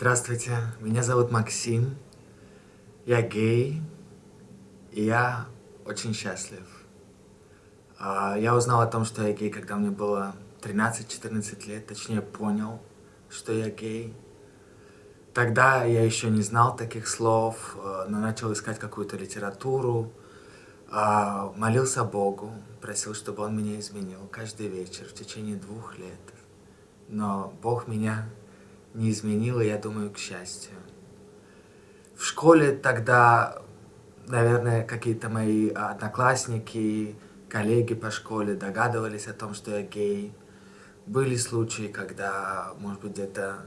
Здравствуйте, меня зовут Максим, я гей, и я очень счастлив. А, я узнал о том, что я гей, когда мне было 13-14 лет, точнее понял, что я гей. Тогда я еще не знал таких слов, э, но начал искать какую-то литературу, а, молился Богу, просил, чтобы Он меня изменил каждый вечер в течение двух лет. Но Бог меня не изменил, и я думаю, к счастью. В школе тогда, наверное, какие-то мои одноклассники, коллеги по школе догадывались о том, что я гей. Были случаи, когда, может быть, где-то,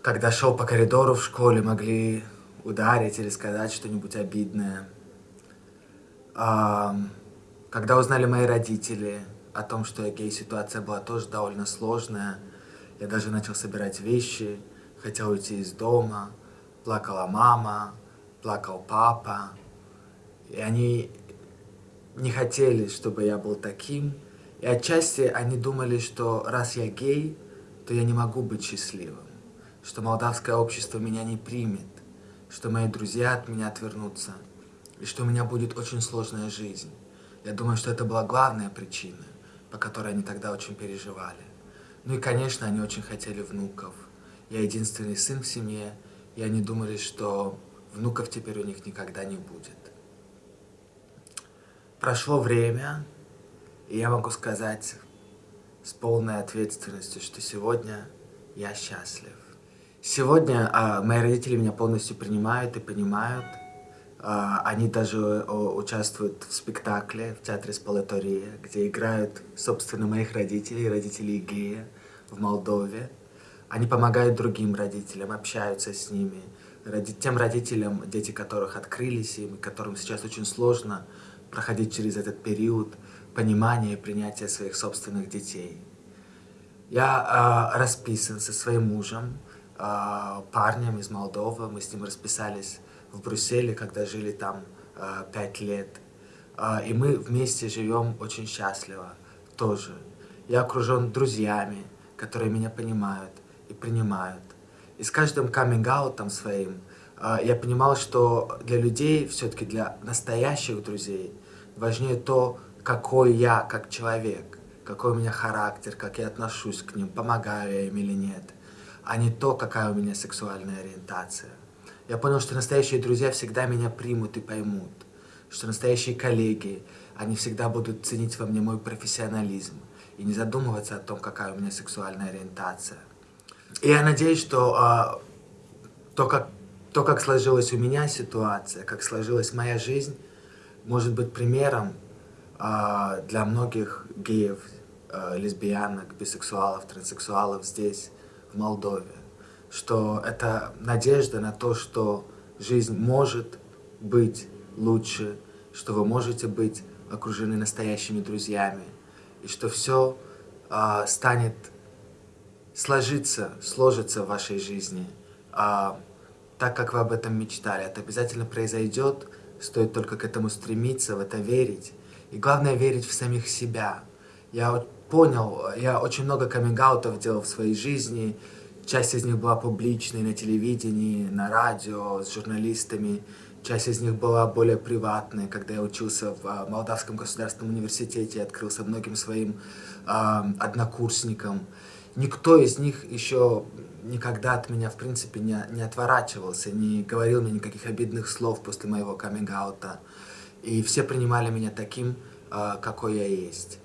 когда шел по коридору в школе, могли ударить или сказать что-нибудь обидное. Когда узнали мои родители о том, что я гей, ситуация была тоже довольно сложная. Я даже начал собирать вещи, хотел уйти из дома, плакала мама, плакал папа. И они не хотели, чтобы я был таким. И отчасти они думали, что раз я гей, то я не могу быть счастливым, что молдавское общество меня не примет, что мои друзья от меня отвернутся и что у меня будет очень сложная жизнь. Я думаю, что это была главная причина, по которой они тогда очень переживали. Ну и, конечно, они очень хотели внуков. Я единственный сын в семье, и они думали, что внуков теперь у них никогда не будет. Прошло время, и я могу сказать с полной ответственностью, что сегодня я счастлив. Сегодня а, мои родители меня полностью принимают и понимают, они даже участвуют в спектакле в театре Спалатория, где играют, собственно, моих родителей, родителей гея в Молдове. Они помогают другим родителям, общаются с ними, тем родителям, дети которых открылись им, которым сейчас очень сложно проходить через этот период понимания и принятия своих собственных детей. Я э, расписан со своим мужем, э, парнем из Молдовы, мы с ним расписались в Брюсселе, когда жили там э, пять лет. Э, и мы вместе живем очень счастливо тоже. Я окружен друзьями, которые меня понимают и принимают. И с каждым каминг-аутом своим я понимал, что для людей, все-таки для настоящих друзей, важнее то, какой я как человек, какой у меня характер, как я отношусь к ним, помогаю я им или нет, а не то, какая у меня сексуальная ориентация. Я понял, что настоящие друзья всегда меня примут и поймут, что настоящие коллеги, они всегда будут ценить во мне мой профессионализм и не задумываться о том, какая у меня сексуальная ориентация. И я надеюсь, что а, то, как, то, как сложилась у меня ситуация, как сложилась моя жизнь, может быть примером а, для многих геев, а, лесбиянок, бисексуалов, транссексуалов здесь, Молдове что это надежда на то, что жизнь может быть лучше, что вы можете быть окружены настоящими друзьями, и что все а, станет сложиться, сложится в вашей жизни, а, так, как вы об этом мечтали. Это обязательно произойдет, стоит только к этому стремиться, в это верить. И главное верить в самих себя. Я понял, я очень много каминг делал в своей жизни, Часть из них была публичной на телевидении, на радио, с журналистами. Часть из них была более приватной, когда я учился в а, Молдавском государственном университете, открылся многим своим э, однокурсникам. Никто из них еще никогда от меня, в принципе, не, не отворачивался, не говорил мне никаких обидных слов после моего каминг-аута. И все принимали меня таким, э, какой я есть.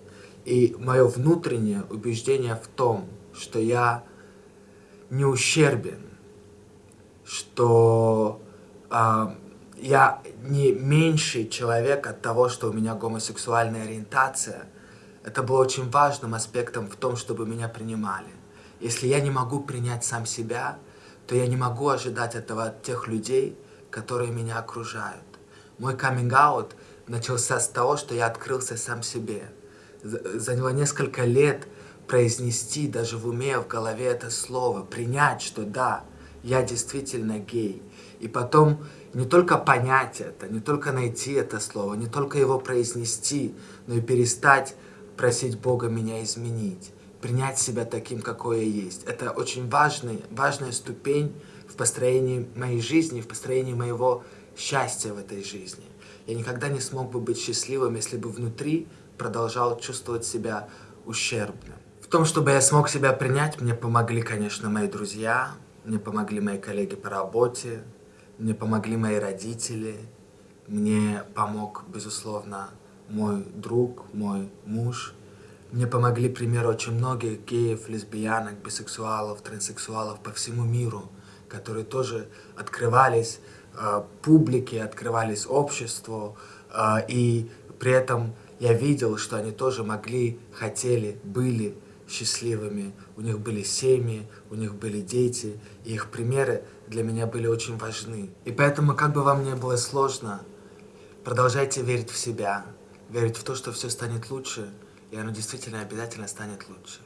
И мое внутреннее убеждение в том, что я не ущербен, что э, я не меньший человек от того, что у меня гомосексуальная ориентация. Это было очень важным аспектом в том, чтобы меня принимали. Если я не могу принять сам себя, то я не могу ожидать этого от тех людей, которые меня окружают. Мой каминг-аут начался с того, что я открылся сам себе. Заняло несколько лет произнести даже в уме, в голове это слово, принять, что да, я действительно гей. И потом не только понять это, не только найти это слово, не только его произнести, но и перестать просить Бога меня изменить, принять себя таким, какой я есть. Это очень важный, важная ступень в построении моей жизни, в построении моего счастья в этой жизни. Я никогда не смог бы быть счастливым, если бы внутри продолжал чувствовать себя ущербным. В том, чтобы я смог себя принять, мне помогли, конечно, мои друзья, мне помогли мои коллеги по работе, мне помогли мои родители, мне помог, безусловно, мой друг, мой муж. Мне помогли, к примеру, очень многих геев, лесбиянок, бисексуалов, транссексуалов по всему миру, которые тоже открывались э, публике, открывались обществу, э, и при этом я видел, что они тоже могли, хотели, были счастливыми. У них были семьи, у них были дети, и их примеры для меня были очень важны. И поэтому, как бы вам ни было сложно, продолжайте верить в себя, верить в то, что все станет лучше, и оно действительно обязательно станет лучше.